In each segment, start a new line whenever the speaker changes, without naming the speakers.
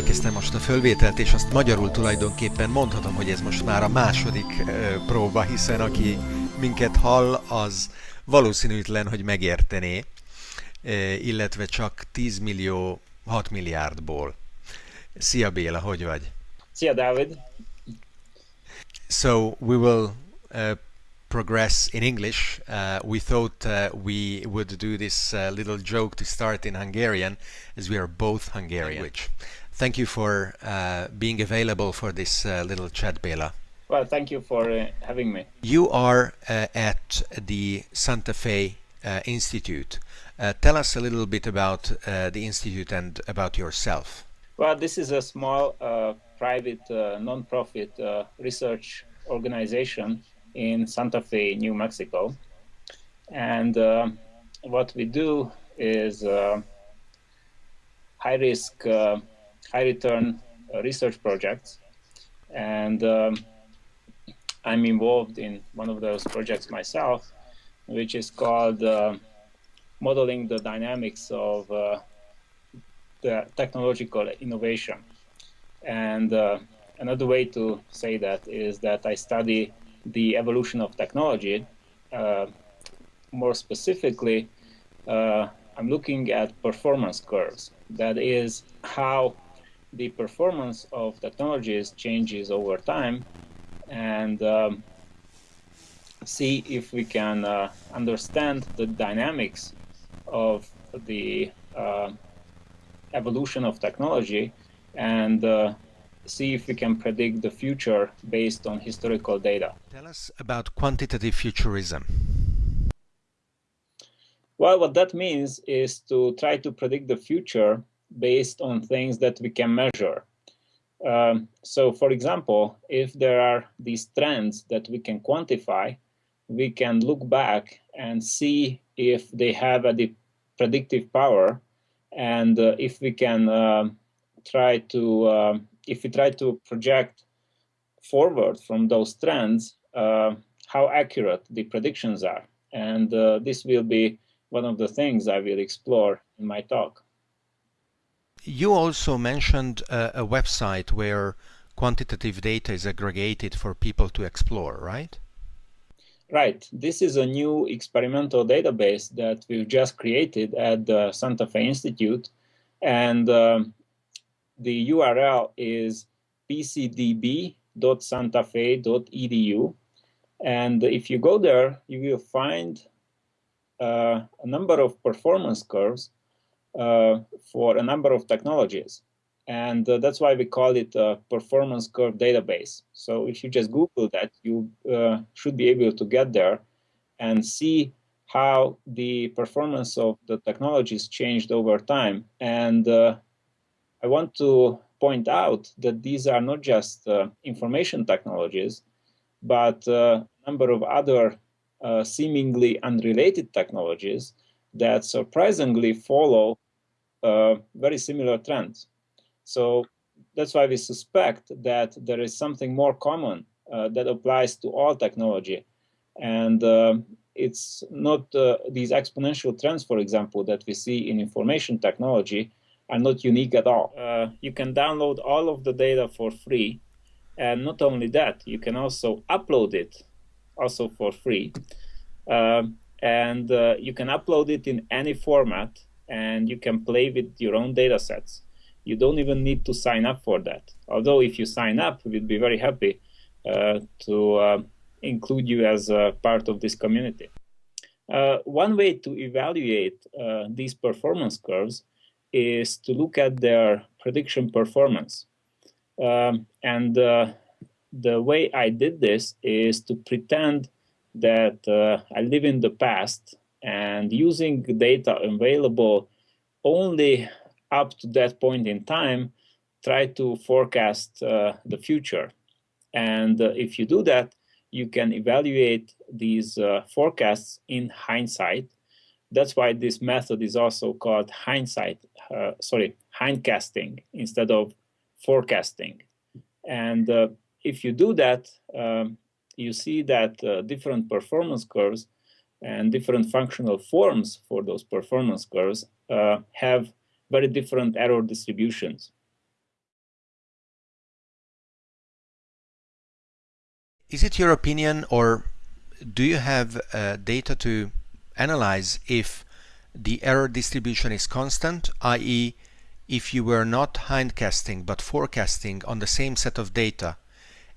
elkezdtem most a fölvételt, és azt magyarul tulajdonképpen mondhatom, hogy ez most már a második próba, hiszen aki minket hall, az valószínűtlen, hogy megértené, illetve csak 10 millió 6 milliárdból. Szia Béla, hogy vagy?
Szia Dávid!
So we will uh, progress in English. Uh, we thought uh, we would do this uh, little joke to start in Hungarian, as we are both Hungarian. Which, thank you for uh, being available for this uh, little chat, Bela.
Well, thank you for uh, having me.
You are at the Santa Fe Institute. tell us a little bit about the institute and about yourself.
Well, this is a small private non-profit research organization in Santa Fe, New Mexico. And uh, what we do is uh, high risk, uh, high return uh, research projects. And um, I'm involved in one of those projects myself, which is called uh, Modeling the Dynamics of uh, the Technological Innovation. And another way to say that is that I study the evolution of technology. Uh, more specifically, uh, I'm looking at performance curves. That is how the performance of technologies changes over time and um, see if we can uh, understand the dynamics of the uh, evolution of technology and uh, see if we can predict the future based on historical data.
Tell us about quantitative futurism.
Well, what that means is to try to predict the future based on things that we can measure. Um, so, for example, if there are these trends that we can quantify, we can look back and see if they have a predictive power and uh, if we can uh, try to um, if we try to project forward from those trends, uh, how accurate the predictions are. And uh, this will be one of the things I will explore in my talk.
You also mentioned uh, a website where quantitative data is aggregated for people to explore, right?
Right. This is a new experimental database that we've just created at the Santa Fe Institute. And um, the URL is pcdb.santafe.edu. And if you go there, you will find uh, a number of performance curves for a number of technologies. And uh, that's why we call it a performance curve database. So if you just Google that, you uh, should be able to get there and see how the performance of the technologies changed over time. And uh, I want to point out that these are not just uh, information technologies, but uh, a number of other uh, seemingly unrelated technologies that surprisingly follow uh, very similar trends. So that's why we suspect that there is something more common uh, that applies to all technology. And uh, it's not these exponential trends, for example, that we see in information technology, are not unique at all. Uh, you can download all of the data for free. And not only that, you can also upload it also for free. Uh, and uh, you can upload it in any format and you can play with your own data sets. You don't even need to sign up for that. Although if you sign up, we'd be very happy uh, to uh, include you as a part of this community. Uh, one way to evaluate these performance curves is to look at their prediction performance. Um, and uh, the way I did this is to pretend that uh, I live in the past and using data available only up to that point in time, try to forecast uh, the future. And uh, if you do that, you can evaluate these uh, forecasts in hindsight that's why this method is also called hindsight, uh, sorry, hindcasting instead of forecasting. And uh, if you do that, um, you see that uh, different performance curves and different functional forms for those performance curves uh, have very different error distributions.
Is it your opinion or do you have uh, data to analyze if the error distribution is constant, i.e. if you were not hindcasting but forecasting on the same set of data,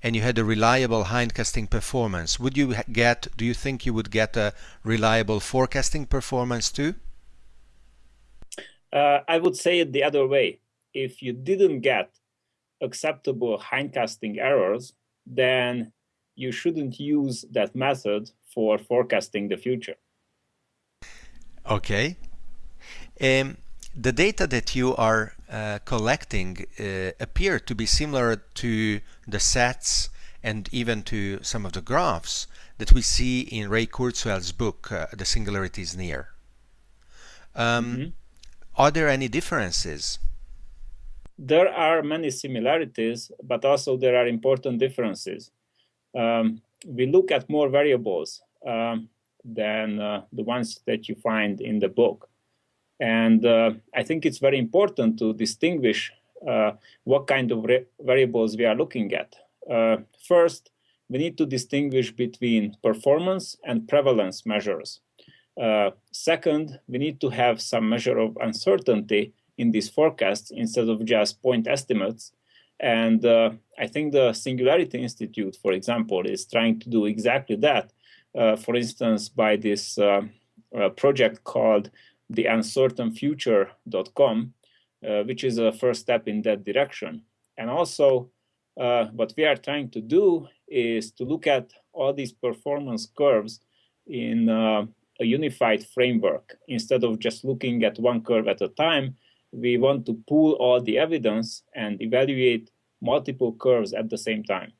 and you had a reliable hindcasting performance, would you get, do you think you would get a reliable forecasting performance too?
Uh, I would say it the other way. If you didn't get acceptable hindcasting errors, then you shouldn't use that method for forecasting the future.
Okay. Um, the data that you are uh, collecting uh, appear to be similar to the sets and even to some of the graphs that we see in Ray Kurzweil's book, uh, The Singularity is Near. Um, mm -hmm. Are there any differences?
There are many similarities, but also there are important differences. Um, we look at more variables um, than uh, the ones that you find in the book. And uh, I think it's very important to distinguish uh, what kind of variables we are looking at. Uh, first, we need to distinguish between performance and prevalence measures. Uh, second, we need to have some measure of uncertainty in these forecasts instead of just point estimates. And uh, I think the Singularity Institute, for example, is trying to do exactly that. Uh, for instance, by this project called the uncertainfuture.com, uh, which is a first step in that direction. And also, uh, what we are trying to do is to look at all these performance curves in uh, a unified framework. Instead of just looking at one curve at a time, we want to pool all the evidence and evaluate multiple curves at the same time.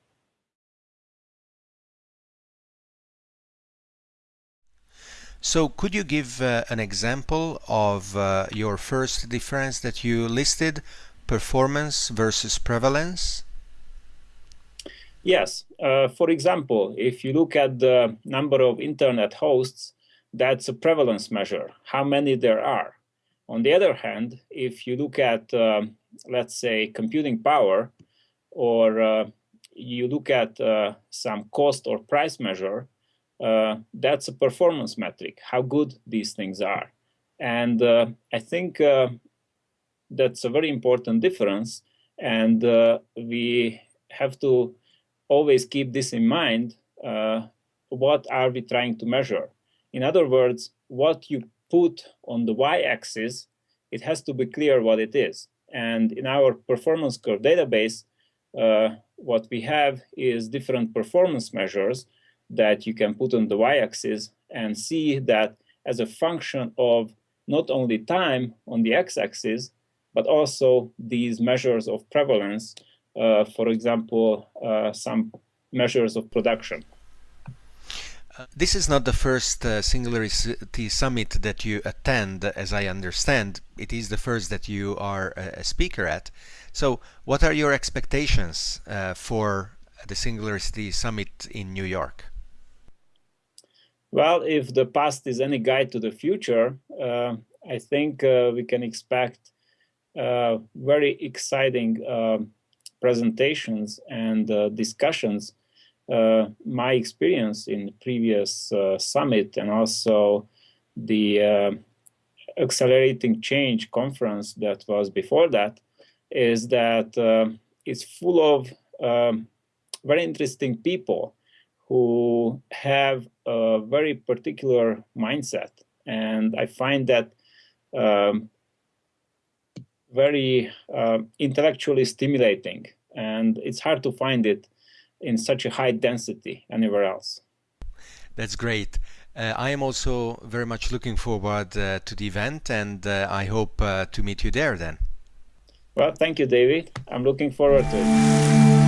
So could you give uh, an example of uh, your first difference that you listed, performance versus prevalence?
Yes. Uh, for example, if you look at the number of internet hosts, that's a prevalence measure, how many there are. On the other hand, if you look at, uh, let's say, computing power, or uh, you look at uh, some cost or price measure, uh, that's a performance metric, how good these things are. And uh, I think uh, that's a very important difference. And uh, we have to always keep this in mind. Uh, what are we trying to measure? In other words, what you put on the y-axis, it has to be clear what it is. And in our performance curve database, uh, what we have is different performance measures that you can put on the y-axis and see that as a function of not only time on the x-axis, but also these measures of prevalence, uh, for example, uh, some measures of production.
Uh, this is not the first uh, Singularity Summit that you attend, as I understand. It is the first that you are a, speaker at. So what are your expectations uh, for the Singularity Summit in New York?
Well, if the past is any guide to the future, uh, I think uh, we can expect uh, very exciting uh, presentations and uh, discussions. Uh, my experience in previous summit and also the Accelerating Change conference that was before that is that it's full of um, very interesting people who have a very particular mindset. And I find that um, very uh, intellectually stimulating. And it's hard to find it in such a high density anywhere else.
That's great. Uh, I am also very much looking forward uh, to the event and uh, I hope uh, to meet you there then.
Well, thank you, David. I'm looking forward to it.